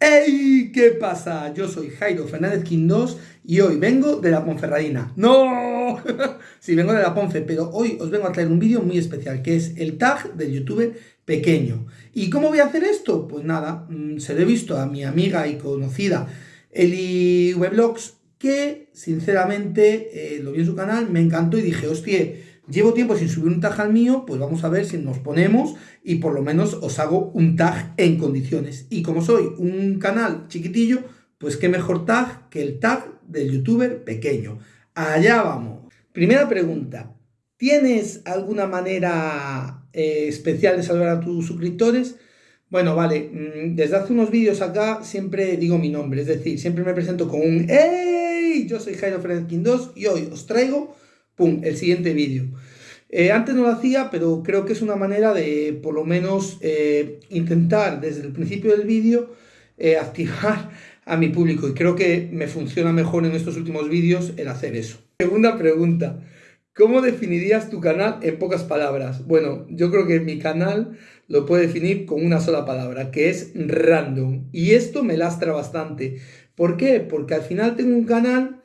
¡Ey! ¿Qué pasa? Yo soy Jairo Fernández Quindós y hoy vengo de la Ponferradina. ¡No! sí, vengo de la Ponfe, pero hoy os vengo a traer un vídeo muy especial, que es el tag del youtuber pequeño. ¿Y cómo voy a hacer esto? Pues nada, mm, se lo he visto a mi amiga y conocida Eli Weblogs, que sinceramente eh, lo vi en su canal, me encantó y dije, hostia, Llevo tiempo sin subir un tag al mío, pues vamos a ver si nos ponemos y por lo menos os hago un tag en condiciones. Y como soy un canal chiquitillo, pues qué mejor tag que el tag del youtuber pequeño. Allá vamos. Primera pregunta. ¿Tienes alguna manera eh, especial de saludar a tus suscriptores? Bueno, vale, mm, desde hace unos vídeos acá siempre digo mi nombre, es decir, siempre me presento con un ¡Hey! Yo soy Jairo Fernández 2 y hoy os traigo ¡pum!, el siguiente vídeo. Eh, antes no lo hacía, pero creo que es una manera de, por lo menos, eh, intentar desde el principio del vídeo eh, activar a mi público. Y creo que me funciona mejor en estos últimos vídeos el hacer eso. Segunda pregunta. ¿Cómo definirías tu canal en pocas palabras? Bueno, yo creo que mi canal lo puedo definir con una sola palabra, que es random. Y esto me lastra bastante. ¿Por qué? Porque al final tengo un canal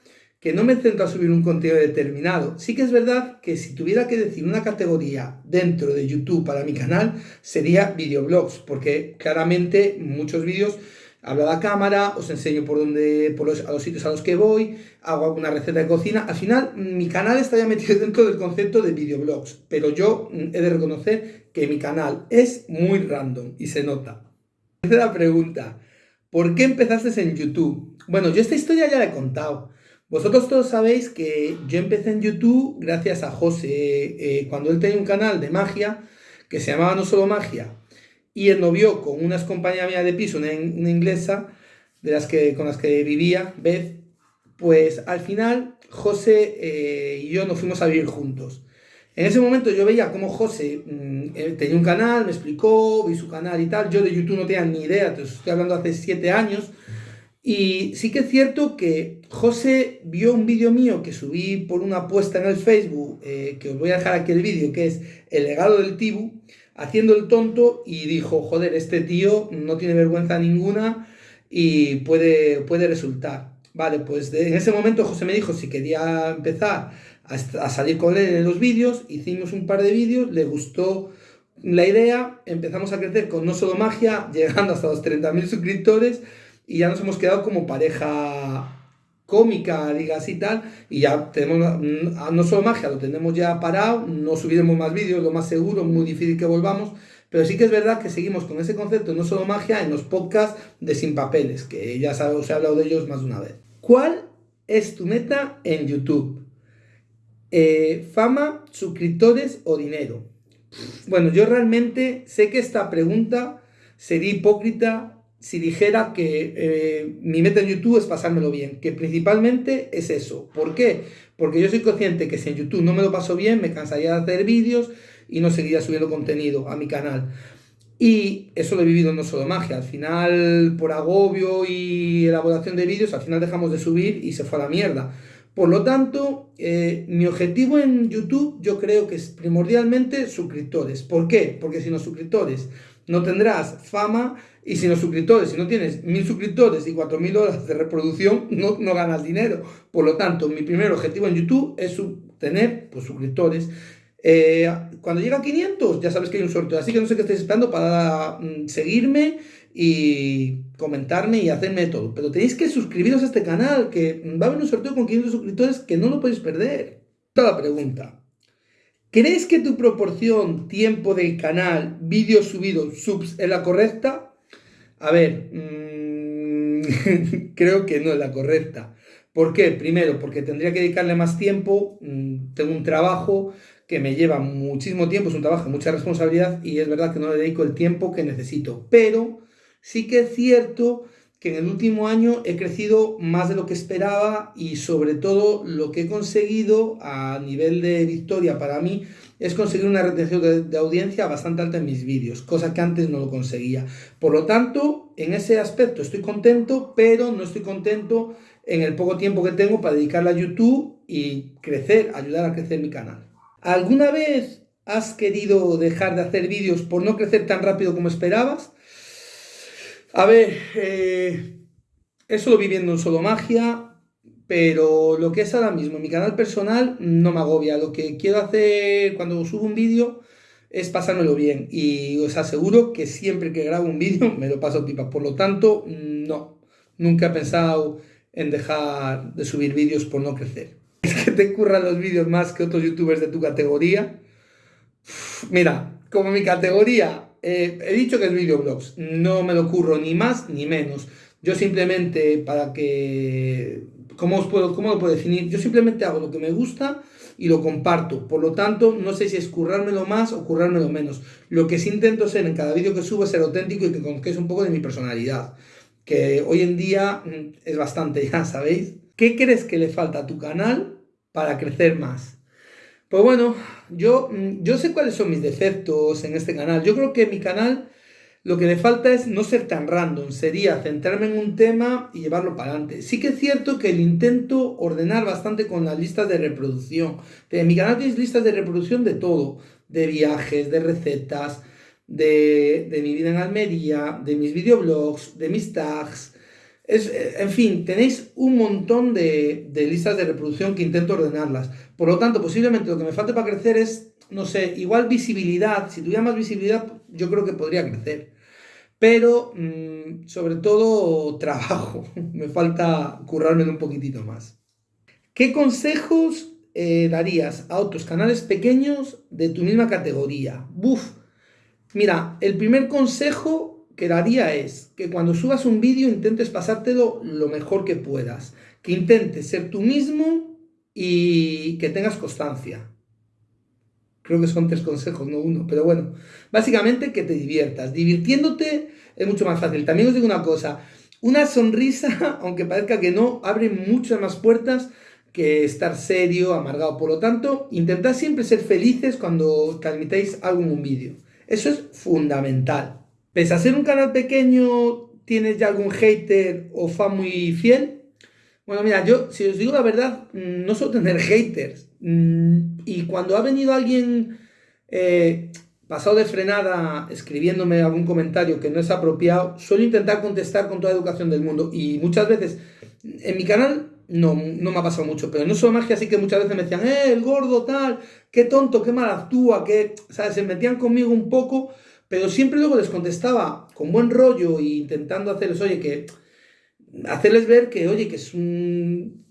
que no me centro a subir un contenido determinado. Sí que es verdad que si tuviera que decir una categoría dentro de YouTube para mi canal, sería videoblogs, porque claramente muchos vídeos hablo a la cámara, os enseño por dónde, por los, a los sitios a los que voy, hago alguna receta de cocina. Al final, mi canal está ya metido dentro del concepto de videoblogs, pero yo he de reconocer que mi canal es muy random y se nota. Tercera pregunta, ¿por qué empezaste en YouTube? Bueno, yo esta historia ya la he contado. Vosotros todos sabéis que yo empecé en YouTube gracias a José, eh, cuando él tenía un canal de magia que se llamaba No Solo Magia, y él nos vio con unas compañeras mías de piso, una, inglesa, de las que, con las que vivía, Beth, pues al final José eh, y yo nos fuimos a vivir juntos. En ese momento yo veía cómo José mm, tenía un canal, me explicó, vi su canal y tal. Yo de YouTube no tenía ni idea, te estoy hablando hace siete años. Y sí que es cierto que José vio un vídeo mío que subí por una apuesta en el Facebook, eh, que os voy a dejar aquí el vídeo, que es El legado del Tibu, haciendo el tonto y dijo, joder, este tío no tiene vergüenza ninguna y puede, puede resultar. Vale, pues en ese momento José me dijo si quería empezar a, a salir con él en los vídeos, hicimos un par de vídeos, le gustó la idea, empezamos a crecer con No Solo Magia, llegando hasta los 30.000 suscriptores, y ya nos hemos quedado como pareja cómica, digas y tal, y ya tenemos, mm, no solo magia, lo tenemos ya parado, no subiremos más vídeos, lo más seguro, muy difícil que volvamos, pero sí que es verdad que seguimos con ese concepto, no solo magia, en los podcasts de Sin Papeles, que ya os he hablado de ellos más de una vez. ¿Cuál es tu meta en YouTube? Eh, ¿Fama, suscriptores o dinero? Bueno, yo realmente sé que esta pregunta sería hipócrita si dijera que eh, mi meta en YouTube es pasármelo bien, que principalmente es eso. ¿Por qué? Porque yo soy consciente que si en YouTube no me lo paso bien, me cansaría de hacer vídeos y no seguiría subiendo contenido a mi canal. Y eso lo he vivido no solo magia, al final por agobio y elaboración de vídeos, al final dejamos de subir y se fue a la mierda. Por lo tanto, eh, mi objetivo en YouTube yo creo que es primordialmente suscriptores. ¿Por qué? Porque si los suscriptores no tendrás fama y sin los suscriptores, si no tienes mil suscriptores y cuatro mil horas de reproducción, no, no ganas dinero. Por lo tanto, mi primer objetivo en YouTube es tener pues, suscriptores. Eh, cuando llega a 500, ya sabes que hay un sorteo. Así que no sé qué estáis esperando para mm, seguirme y comentarme y hacerme todo. Pero tenéis que suscribiros a este canal, que va a haber un sorteo con 500 suscriptores que no lo podéis perder. Toda la pregunta. ¿Crees que tu proporción tiempo del canal, vídeos subidos, subs es la correcta? A ver, mm, creo que no es la correcta. ¿Por qué? Primero, porque tendría que dedicarle más tiempo. Mm, tengo un trabajo que me lleva muchísimo tiempo, es un trabajo mucha responsabilidad y es verdad que no le dedico el tiempo que necesito. Pero sí que es cierto que en el último año he crecido más de lo que esperaba y sobre todo lo que he conseguido a nivel de victoria para mí es conseguir una retención de, audiencia bastante alta en mis vídeos, cosa que antes no lo conseguía. Por lo tanto, en ese aspecto estoy contento, pero no estoy contento en el poco tiempo que tengo para dedicarle a YouTube y crecer, ayudar a crecer mi canal. ¿Alguna vez has querido dejar de hacer vídeos por no crecer tan rápido como esperabas? A ver, eh, eso lo viviendo en solo magia, pero lo que es ahora mismo mi canal personal no me agobia. Lo que quiero hacer cuando subo un vídeo es pasármelo bien y os aseguro que siempre que grabo un vídeo me lo paso pipa. Por lo tanto, no, nunca he pensado en dejar de subir vídeos por no crecer. Es que te curran los vídeos más que otros youtubers de tu categoría. Mira, como mi categoría, eh, he dicho que es videoblogs, no me lo curro ni más ni menos. Yo simplemente, para que... ¿Cómo, os puedo, ¿Cómo lo puedo definir? Yo simplemente hago lo que me gusta y lo comparto. Por lo tanto, no sé si es currármelo más o currármelo menos. Lo que sí intento ser en cada vídeo que subo es ser auténtico y que conozcáis un poco de mi personalidad. Que hoy en día mm, es bastante, ya sabéis. ¿Qué crees que le falta a tu canal para crecer más? Pues bueno, yo, mm, yo sé cuáles son mis defectos en este canal. Yo creo que mi canal lo que le falta es no ser tan random, sería centrarme en un tema y llevarlo para adelante. Sí que es cierto que el intento ordenar bastante con las listas de reproducción. En mi canal tienes listas de reproducción de todo, de viajes, de recetas, de, mi vida en Almería, de mis videoblogs, de mis tags. Es, en fin, tenéis un montón de, listas de reproducción que intento ordenarlas. Por lo tanto, posiblemente lo que me falte para crecer es no sé, igual visibilidad, si tuviera más visibilidad, yo creo que podría crecer pero mm, sobre todo trabajo, me falta currarme un poquitito más. ¿Qué consejos eh, darías a otros canales pequeños de tu misma categoría? Buf, mira, el primer consejo que daría es que cuando subas un vídeo intentes pasártelo lo mejor que puedas, que intentes ser tú mismo y que tengas constancia. Creo que son tres consejos, no uno. Pero bueno, básicamente que te diviertas. Divirtiéndote es mucho más fácil. También os digo una cosa. Una sonrisa, aunque parezca que no, abre muchas más puertas que estar serio, amargado. Por lo tanto, intentad siempre ser felices cuando transmitáis algo en un vídeo. Eso es fundamental. Pese a ser un canal pequeño, ¿tienes ya algún hater o fan muy fiel? Bueno, mira, yo, si os digo la verdad, mm, no suelo tener haters. Mm, y cuando ha venido alguien eh, pasado de frenada escribiéndome algún comentario que no es apropiado, suelo intentar contestar con toda educación del mundo. Y muchas veces, en mi canal no, no me ha pasado mucho, pero no solo magia, así que muchas veces me decían, eh, el gordo tal, qué tonto, qué mal actúa, que, ¿sabes? Se metían conmigo un poco, pero siempre luego les contestaba con buen rollo e intentando hacerles, oye, que hacerles ver que, oye, que es un,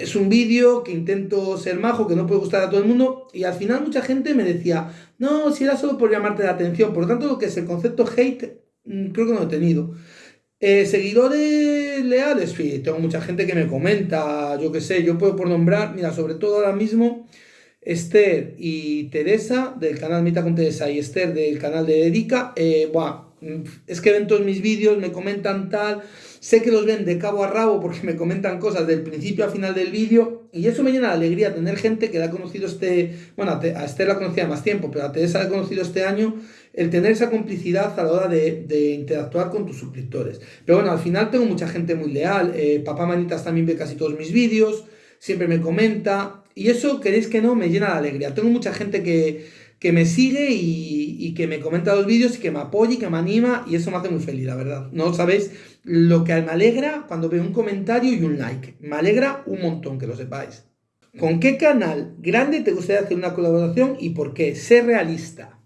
es un vídeo, que intento ser majo, que no puede gustar a todo el mundo, y al final mucha gente me decía, no, si era solo por llamarte la atención, por lo tanto lo que es el concepto hate, mm, creo que no lo he tenido. Eh, seguidores leales, sí, tengo mucha gente que me comenta, yo qué sé, yo puedo por nombrar, mira, sobre todo ahora mismo, Esther y Teresa del canal Mita con Teresa y Esther del canal de Dedica, eh, mm, es que ven todos mis vídeos, me comentan tal, Sé que los ven de cabo a rabo porque me comentan cosas del principio a final del vídeo y eso me llena de alegría tener gente que la ha conocido este, bueno, a Esther la conocía más tiempo, pero a Teresa la he conocido este año, el tener esa complicidad a la hora de, interactuar con tus suscriptores. Pero bueno, al final tengo mucha gente muy leal, eh, Papá Manitas también ve casi todos mis vídeos, siempre me comenta y eso, queréis que no, me llena de alegría. Tengo mucha gente que que me sigue y, que me comenta los vídeos y que me apoya y que me anima y eso me hace muy feliz, la verdad. No sabéis lo que me alegra cuando veo un comentario y un like. Me alegra un montón, que lo sepáis. ¿Con qué canal grande te gustaría hacer una colaboración y por qué? Sé realista.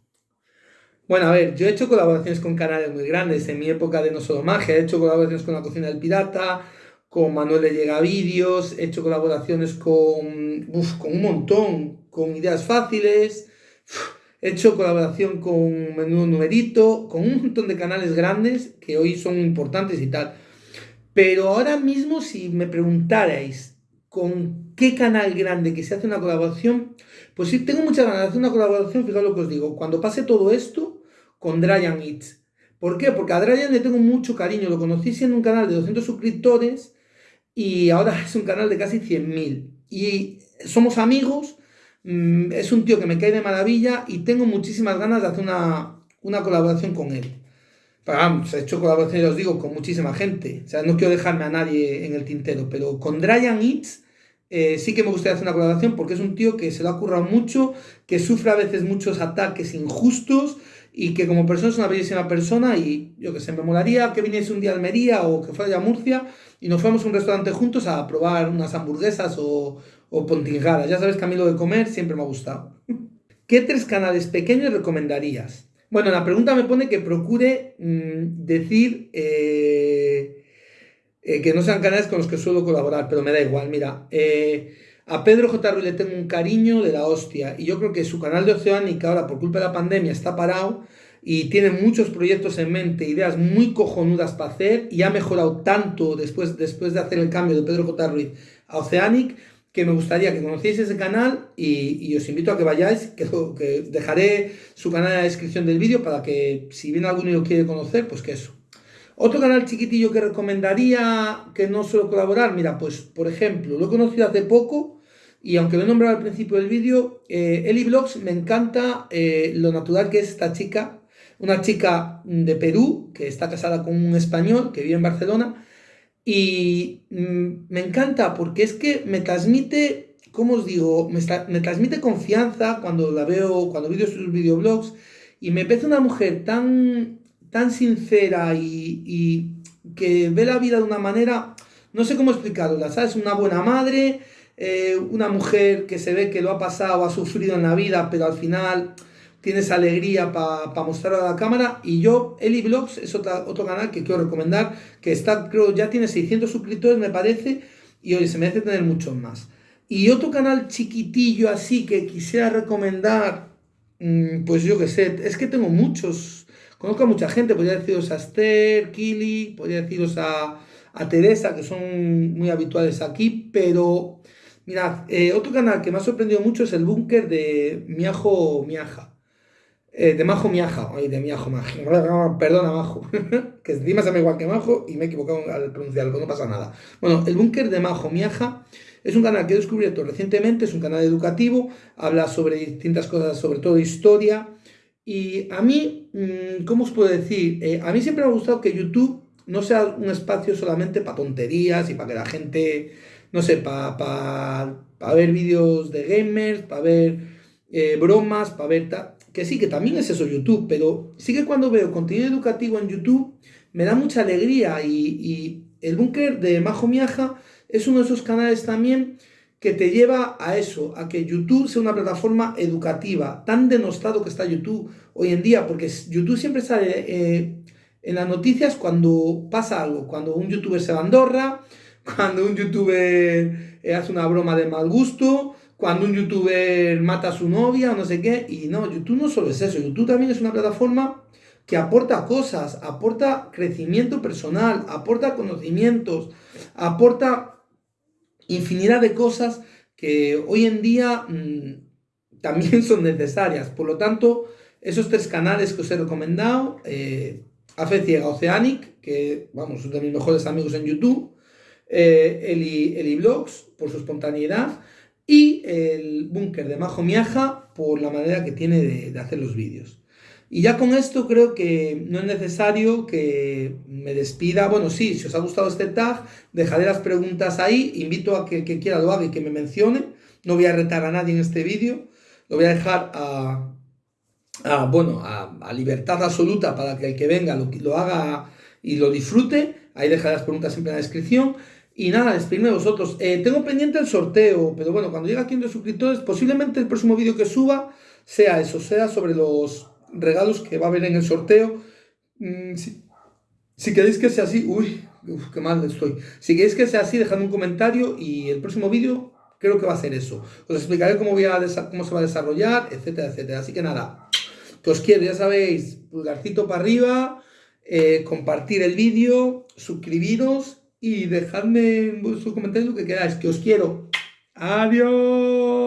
Bueno, a ver, yo he hecho colaboraciones con canales muy grandes en mi época de No Solo Magia. He hecho colaboraciones con La Cocina del Pirata, con Manuel de Llega Vídeos, he hecho colaboraciones con, con un montón, con Ideas Fáciles, He hecho colaboración con Menudo Numerito, con un montón de canales grandes que hoy son importantes y tal. Pero ahora mismo, si me preguntarais con qué canal grande que se hace una colaboración, pues sí, tengo muchas ganas de hacer una colaboración, fijaos lo que os digo, cuando pase todo esto, con Dryan Eats. ¿Por qué? Porque a Dryan le tengo mucho cariño, lo conocí siendo un canal de 200 suscriptores y ahora es un canal de casi 100.000. Y somos amigos Mm, es un tío que me cae de maravilla y tengo muchísimas ganas de hacer una, colaboración con él. Pero vamos, he hecho colaboraciones, ya os digo, con muchísima gente. O sea, no quiero dejarme a nadie en el tintero, pero con Dryan Eats eh, sí que me gustaría hacer una colaboración porque es un tío que se lo ha currado mucho, que sufre a veces muchos ataques injustos y que como persona es una bellísima persona y yo que sé, me molaría que viniese un día a Almería o que fuera a Murcia y nos fuéramos a un restaurante juntos a probar unas hamburguesas o, o pontingadas. Ya sabes que a mí lo de comer siempre me ha gustado. ¿Qué tres canales pequeños recomendarías? Bueno, la pregunta me pone que procure mmm, decir eh, eh, que no sean canales con los que suelo colaborar, pero me da igual, mira. Eh, a Pedro J. Ruiz le tengo un cariño de la hostia y yo creo que su canal de Oceánica ahora por culpa de la pandemia está parado y tiene muchos proyectos en mente, ideas muy cojonudas para hacer y ha mejorado tanto después, después de hacer el cambio de Pedro J. Ruiz a Oceanic que me gustaría que conocierais ese canal y, os invito a que vayáis, que, dejaré su canal en la descripción del vídeo para que si viene alguno lo quiere conocer, pues que eso. Otro canal chiquitillo que recomendaría que no suelo colaborar, mira, pues por ejemplo, lo he conocido hace poco, y aunque lo he nombrado al principio del vídeo, eh, Eli Vlogs me encanta eh, lo natural que es esta chica, una chica de Perú que está casada con un español que vive en Barcelona y mm, me encanta porque es que me transmite, ¿cómo os digo? Me, me transmite confianza cuando la veo, cuando veo sus videoblogs y me parece una mujer tan, tan sincera y, y que ve la vida de una manera, no sé cómo explicarla, ¿sabes? Una buena madre, eh, una mujer que se ve que lo ha pasado, ha sufrido en la vida, pero al final tiene esa alegría para pa mostrarlo a la cámara. Y yo, Eli Vlogs, es otro canal que quiero recomendar, que está, creo, ya tiene 600 suscriptores, me parece, y oye, se merece tener muchos más. Y otro canal chiquitillo así que quisiera recomendar, mm, pues yo que sé, es que tengo muchos, conozco a mucha gente, podría deciros a Esther, Kili, podría deciros a, a Teresa, que son muy habituales aquí, pero Mirad, eh, otro canal que me ha sorprendido mucho es el búnker de Miajo Miaja. Eh, de Majo Miaja, ay, de Miajo Miaja. Perdona, Majo. que encima se llama igual que Majo y me he equivocado al pronunciarlo, no pasa nada. Bueno, el búnker de Majo Miaja es un canal que he descubierto recientemente, es un canal educativo, habla sobre distintas cosas, sobre todo historia. Y a mí, mm, ¿cómo os puedo decir? Eh, a mí siempre me ha gustado que YouTube no sea un espacio solamente para tonterías y para que la gente no sé, para pa, ver vídeos de gamers, para ver eh, bromas, para ver... Que sí, que también es eso YouTube, pero sí que cuando veo contenido educativo en YouTube me da mucha alegría y, y el búnker de Majo Miaja es uno de esos canales también que te lleva a eso, a que YouTube sea una plataforma educativa, tan denostado que está YouTube hoy en día, porque YouTube siempre sale eh, en las noticias cuando pasa algo, cuando un youtuber se va a Andorra, cuando un youtuber eh, hace una broma de mal gusto, cuando un youtuber mata a su novia o no sé qué. Y no, YouTube no solo es eso, YouTube también es una plataforma que aporta cosas, aporta crecimiento personal, aporta conocimientos, aporta infinidad de cosas que hoy en día mmm, también son necesarias. Por lo tanto, esos tres canales que os he recomendado, eh, Afe Oceanic, que vamos, son de mis mejores amigos en YouTube, eh, Eli, por su espontaneidad y el búnker de Majo Miaja por la manera que tiene de, hacer los vídeos. Y ya con esto creo que no es necesario que me despida. Bueno, sí, si os ha gustado este tag, dejaré las preguntas ahí. Invito a que el que quiera lo haga y que me mencione. No voy a retar a nadie en este vídeo. Lo voy a dejar a, bueno, a, libertad absoluta para que el que venga lo, lo haga y lo disfrute. Ahí dejaré las preguntas siempre en la descripción. Y nada, despedirme de vosotros. Eh, tengo pendiente el sorteo, pero bueno, cuando llegue a 500 suscriptores, posiblemente el próximo vídeo que suba sea eso, sea sobre los regalos que va a haber en el sorteo. Mm, si, queréis que sea así, uy, uf, qué mal estoy. Si queréis que sea así, dejadme un comentario y el próximo vídeo creo que va a ser eso. Os explicaré cómo, voy a cómo se va a desarrollar, etcétera, etcétera. Así que nada, que os quiero, ya sabéis, pulgarcito para arriba, eh, compartir el vídeo, suscribiros y dejadme en vuestros comentarios lo que queráis, que os quiero. Adiós.